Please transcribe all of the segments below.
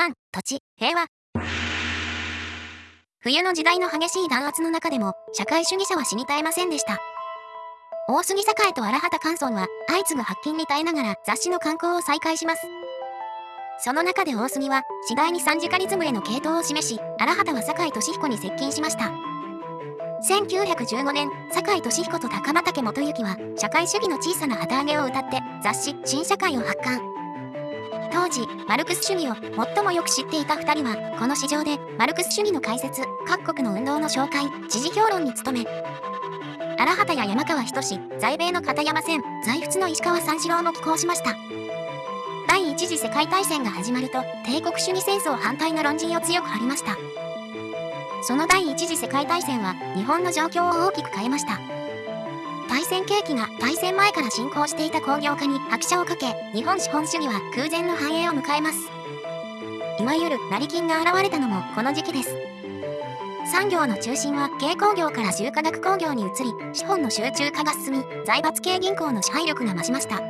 パン、土地、平和。冬の時代の激しい弾圧の中でも、社会主義者は死に絶えませんでした。大杉栄と荒畑寛村は、相次ぐ発見に耐えながら雑誌の刊行を再開します。その中で大杉は、次第に三次カリズムへの系統を示し、荒畑は酒井俊彦に接近しました。1915年、酒井俊彦と高畑元幸は、社会主義の小さな旗揚げを歌って、雑誌、新社会を発刊。当時、マルクス主義を最もよく知っていた2人は、この市場で、マルクス主義の解説、各国の運動の紹介、時事評論に努め、荒畑や山川仁志在米の片山線、在仏の石川三四郎も寄稿しました。第一次世界大戦が始まると帝国主義戦争反対の論陣を強く張りましたその第一次世界大戦は日本の状況を大きく変えました大戦景気が大戦前から進行していた工業化に拍車をかけ日本資本主義は空前の繁栄を迎えます。いわゆる成金が現れたのもこの時期です。産業の中心は軽工業から重化学工業に移り資本の集中化が進み財閥系銀行の支配力が増しました。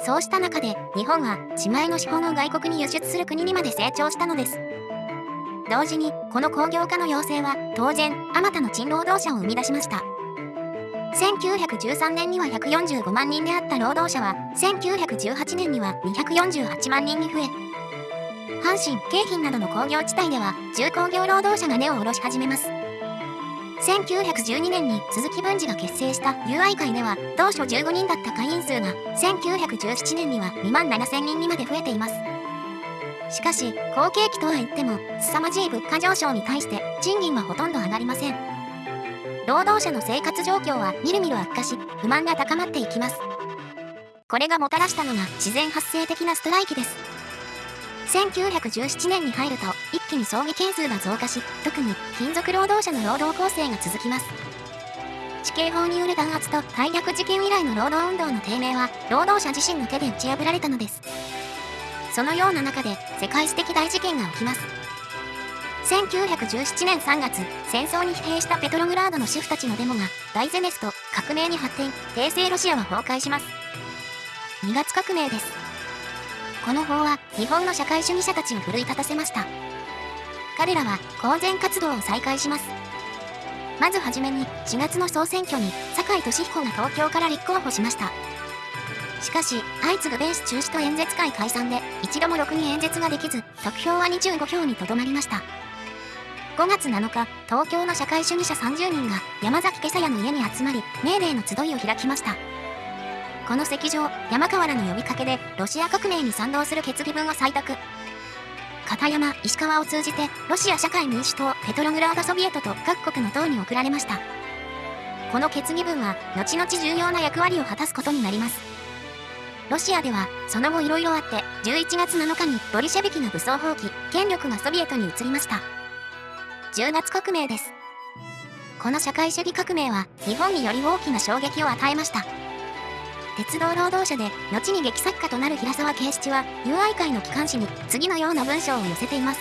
そうした中で日本は自前の資本を外国に輸出する国にまで成長したのです。同時にこの工業化の要請は当然あまたの賃労働者を生み出しました。1913年には145万人であった労働者は1918年には248万人に増え阪神京浜などの工業地帯では重工業労働者が根を下ろし始めます。1912年に鈴木文治が結成した友愛会では当初15人だった会員数が1917年には2万7000人にまで増えています。しかし好景気とは言っても凄まじい物価上昇に対して賃金はほとんど上がりません。労働者の生活状況はみるみる悪化し不満が高まっていきます。これがもたらしたのが自然発生的なストライキです。1917年に入ると一気に葬儀件数が増加し特に金属労働者の労働構成が続きます。地形法による弾圧と大略事件以来の労働運動の低迷は労働者自身の手で打ち破られたのです。そのような中で世界史的大事件が起きます。1917年3月戦争に疲弊したペトログラードの主婦たちのデモが大ゼネスと革命に発展帝政ロシアは崩壊します。2月革命です。この法は日本の社会主義者たちを奮い立たせました。彼らは公然活動を再開します。まずはじめに4月の総選挙に酒井俊彦が東京から立候補しました。しかし相次ぐベース中止と演説会解散で一度もろくに演説ができず得票は25票にとどまりました。5月7日東京の社会主義者30人が山崎今朝屋の家に集まりメーデーの集いを開きました。この石上山川らの呼びかけでロシア革命に賛同する決議文を採択。片山石川を通じてロシア社会民主党ペトログラードソビエトと各国の党に送られました。この決議文は後々重要な役割を果たすことになります。ロシアではその後いろいろあって11月7日にボリシェビキの武装放棄権力がソビエトに移りました。10月革命です。この社会主義革命は日本により大きな衝撃を与えました。鉄道労働者で後に劇作家となる平沢圭七は友愛会の機関紙に次のような文章を寄せています。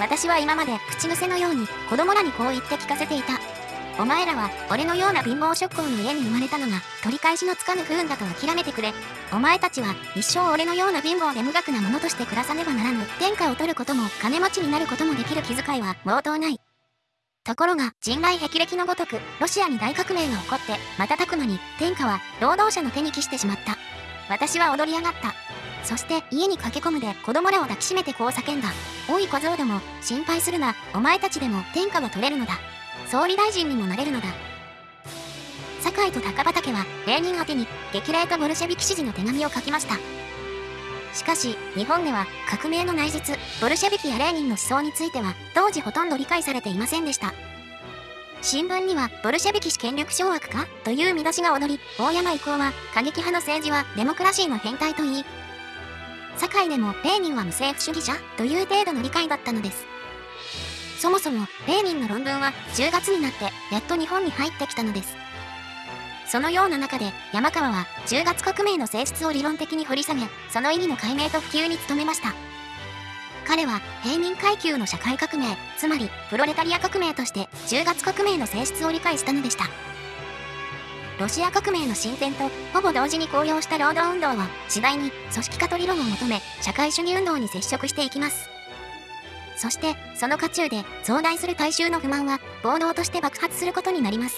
私は今まで口癖のように子供らにこう言って聞かせていた。お前らは俺のような貧乏職工の家に生まれたのが取り返しのつかぬ不運だと諦めてくれ。お前たちは一生俺のような貧乏で無学なものとして暮らさねばならぬ。天下を取ることも金持ちになることもできる気遣いは毛頭ない。ところが人外霹靂のごとくロシアに大革命が起こって瞬く間に天下は労働者の手に帰してしまった。私は踊り上がった。そして家に駆け込むで子供らを抱きしめてこう叫んだ。おい小僧ども心配するな。お前たちでも天下は取れるのだ。総理大臣にもなれるのだ酒井と高畑はレーニン宛てに激励とボルシェビキ支持の手紙を書きましたしかし、日本では革命の内実、ボルシェビキやレーニンの思想については、当時ほとんど理解されていませんでした。新聞には、ボルシェビキ氏権力掌握かという見出しが踊り、大山以降は、過激派の政治はデモクラシーの変態と言い、堺でもレーニンは無政府主義者という程度の理解だったのです。そもそも、レーニンの論文は10月になってやっと日本に入ってきたのです。そのような中で山川は10月革命の性質を理論的に掘り下げその意義の解明と普及に努めました。彼は平民階級の社会革命つまりプロレタリア革命として10月革命の性質を理解したのでした。ロシア革命の進展とほぼ同時に高揚した労働運動は次第に組織化と理論を求め社会主義運動に接触していきます。そしてその渦中で増大する大衆の不満は暴動として爆発することになります。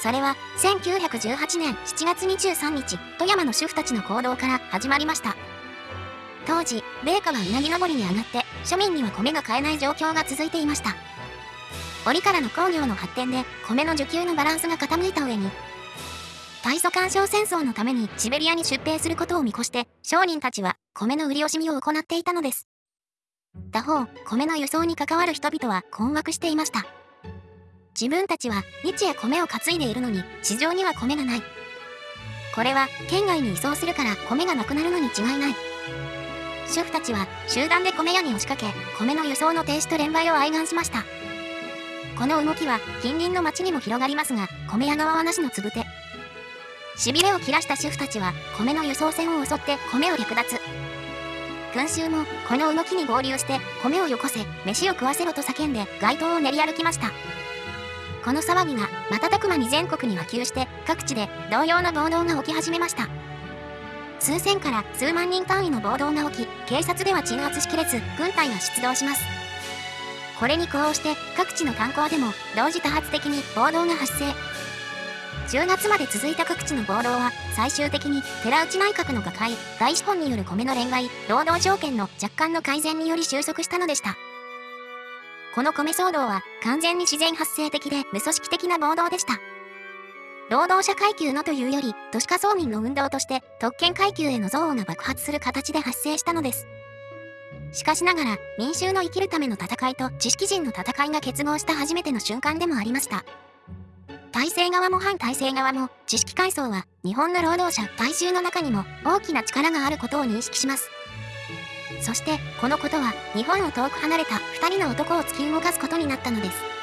それは1918年7月23日富山の主婦たちの行動から始まりました。当時米価はうなぎ登りに上がって庶民には米が買えない状況が続いていました。折からの工業の発展で米の需給のバランスが傾いた上に大祖干渉戦争のためにシベリアに出兵することを見越して商人たちは米の売り惜しみを行っていたのです。他方米の輸送に関わる人々は困惑していました。自分たちは日夜米を担いでいるのに市場には米がない。これは県外に移送するから米がなくなるのに違いない。主婦たちは集団で米屋に押しかけ米の輸送の停止と連売を哀願しました。この動きは近隣の町にも広がりますが米屋側はなしのつぶて。しびれを切らした主婦たちは米の輸送船を襲って米を略奪。群衆もこの動きに合流して米をよこせ飯を食わせろと叫んで街頭を練り歩きました。この騒ぎが瞬く間に全国に波及して各地で同様の暴動が起き始めました。数千から数万人単位の暴動が起き警察では鎮圧しきれず軍隊が出動します。これに呼応して各地の観光でも同時多発的に暴動が発生。10月まで続いた各地の暴動は最終的に寺内内閣の瓦解大資本による米の連外労働条件の若干の改善により収束したのでした。この米騒動は完全に自然発生的で無組織的な暴動でした。労働者階級のというより都市化村民の運動として特権階級への憎悪が爆発する形で発生したのです。しかしながら民衆の生きるための戦いと知識人の戦いが結合した初めての瞬間でもありました。体制側も反体制側も知識階層は日本の労働者大衆の中にも大きな力があることを認識します。そしてこのことは日本を遠く離れた2人の男を突き動かすことになったのです。